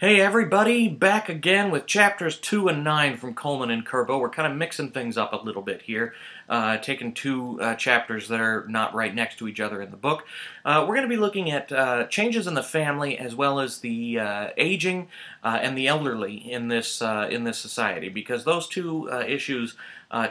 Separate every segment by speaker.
Speaker 1: Hey everybody, back again with chapters 2 and 9 from Coleman and Kerbo. We're kind of mixing things up a little bit here, uh, taking two uh, chapters that are not right next to each other in the book. Uh, we're going to be looking at uh, changes in the family as well as the uh, aging uh, and the elderly in this, in this society because those two issues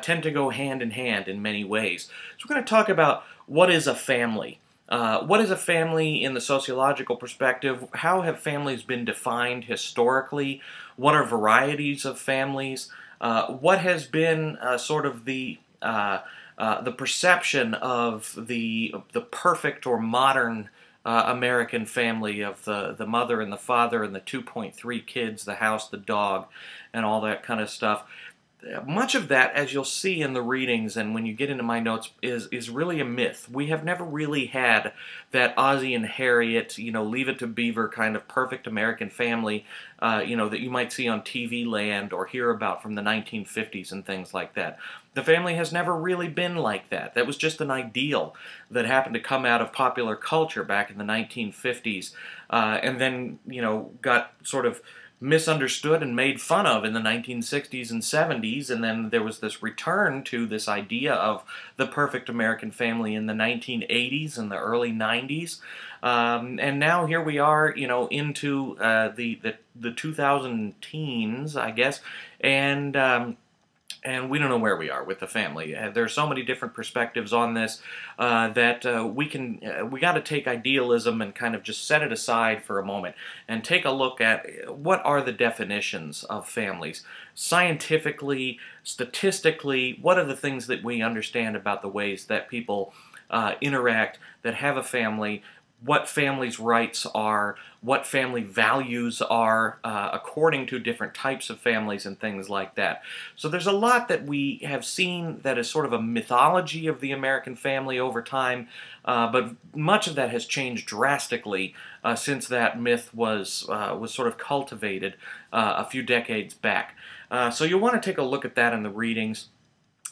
Speaker 1: tend to go hand in hand in many ways. So we're going to talk about what is a family. Uh, what is a family in the sociological perspective? How have families been defined historically? What are varieties of families? Uh, what has been uh, sort of the uh, uh, the perception of the the perfect or modern American family of the the mother and the father and the 2.3 kids, the house, the dog, and all that kind of stuff? Much of that, as you'll see in the readings and when you get into my notes, is is really a myth. We have never really had that Ozzie and Harriet, you know, Leave It to Beaver kind of perfect American family, uh, you know, that you might see on TV land or hear about from the 1950s and things like that. The family has never really been like that. That was just an ideal that happened to come out of popular culture back in the 1950s, uh, and then you know got sort of misunderstood and made fun of in the 1960s and 70s, and then there was this return to this idea of the perfect American family in the 1980s and the early 90s. Um, and now here we are, you know, into uh, the, the, the 2000 teens, I guess, and um, and we don't know where we are with the family. Uh, there are so many different perspectives on this uh, that uh, we can uh, we got to take idealism and kind of just set it aside for a moment and take a look at uh, what are the definitions of families scientifically, statistically. What are the things that we understand about the ways that people uh, interact, that have a family, what families' rights are, what family values are uh, according to different types of families and things like that. So there's a lot that we have seen that is sort of a mythology of the American family over time, uh, but much of that has changed drastically uh, since that myth was, uh, was sort of cultivated uh, a few decades back. Uh, so you'll want to take a look at that in the readings.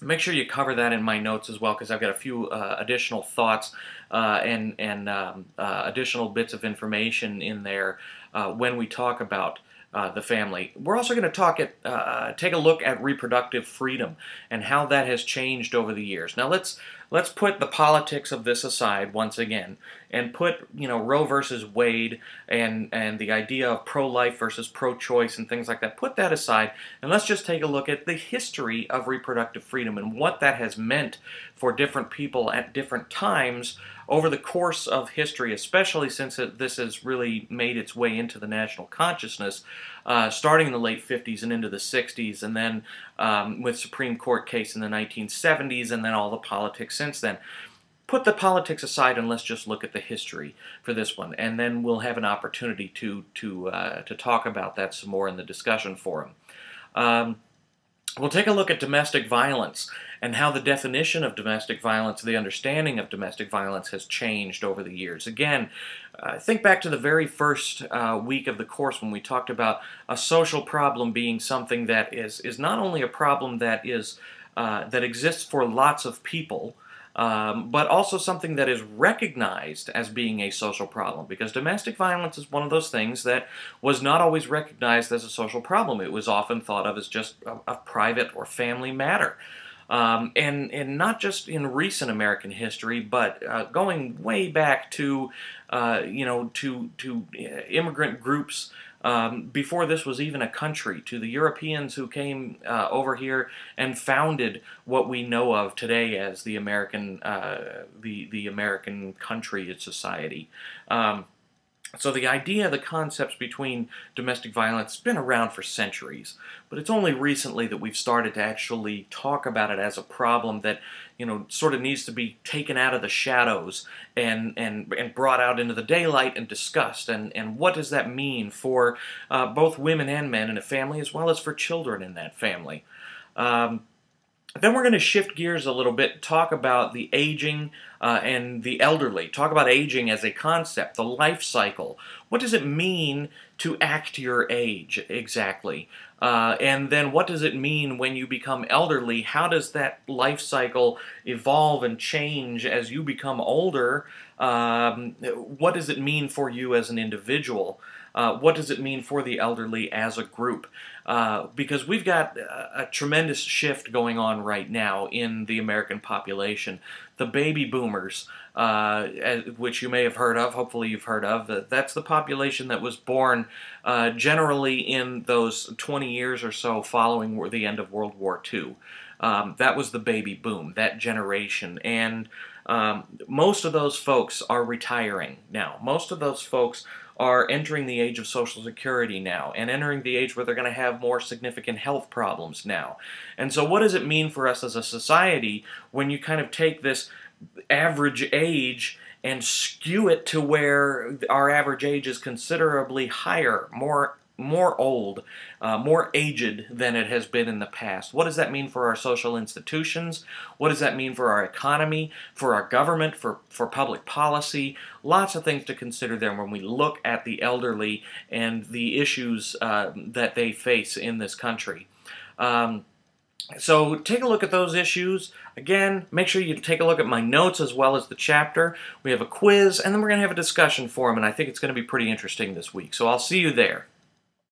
Speaker 1: Make sure you cover that in my notes as well because I've got a few uh, additional thoughts uh, and, and um, uh, additional bits of information in there uh, when we talk about uh, the family. We're also going to talk at, uh, take a look at reproductive freedom and how that has changed over the years. Now let's let's put the politics of this aside once again and put you know Roe versus Wade and and the idea of pro-life versus pro-choice and things like that. Put that aside and let's just take a look at the history of reproductive freedom and what that has meant for different people at different times over the course of history, especially since it, this has really made its way into the national consciousness, uh, starting in the late 50s and into the 60s, and then um, with Supreme Court case in the 1970s, and then all the politics since then. Put the politics aside and let's just look at the history for this one, and then we'll have an opportunity to to uh, to talk about that some more in the discussion forum. Um, We'll take a look at domestic violence and how the definition of domestic violence, the understanding of domestic violence has changed over the years. Again, uh, think back to the very first uh, week of the course when we talked about a social problem being something that is, is not only a problem that is uh, that exists for lots of people, um, but also something that is recognized as being a social problem because domestic violence is one of those things that was not always recognized as a social problem. It was often thought of as just a, a private or family matter. Um, and, and not just in recent American history, but uh, going way back to, uh, you know, to, to uh, immigrant groups um, before this was even a country, to the Europeans who came uh, over here and founded what we know of today as the American, uh, the the American country and society. Um, so the idea, the concepts between domestic violence has been around for centuries, but it's only recently that we've started to actually talk about it as a problem that, you know, sort of needs to be taken out of the shadows and and and brought out into the daylight and discussed. And and what does that mean for uh, both women and men in a family, as well as for children in that family? Um, then we're going to shift gears a little bit, talk about the aging uh, and the elderly, talk about aging as a concept, the life cycle. What does it mean to act your age exactly? Uh, and then what does it mean when you become elderly? How does that life cycle evolve and change as you become older? Um, what does it mean for you as an individual? Uh, what does it mean for the elderly as a group? Uh, because we've got a, a, tremendous shift going on right now in the American population. The baby boomers, uh, which you may have heard of, hopefully you've heard of, that's the population that was born uh, generally in those 20 years or so following the end of World War II. Um, that was the baby boom, that generation. And um, most of those folks are retiring now. Most of those folks are entering the age of Social Security now and entering the age where they're going to have more significant health problems now. And so, what does it mean for us as a society when you kind of take this average age and skew it to where our average age is considerably higher, more more old, uh, more aged than it has been in the past. What does that mean for our social institutions? What does that mean for our economy, for our government, for, for public policy? Lots of things to consider there when we look at the elderly and the issues uh, that they face in this country. Um, so take a look at those issues. Again, make sure you take a look at my notes as well as the chapter. We have a quiz, and then we're going to have a discussion forum, and I think it's going to be pretty interesting this week. So I'll see you there.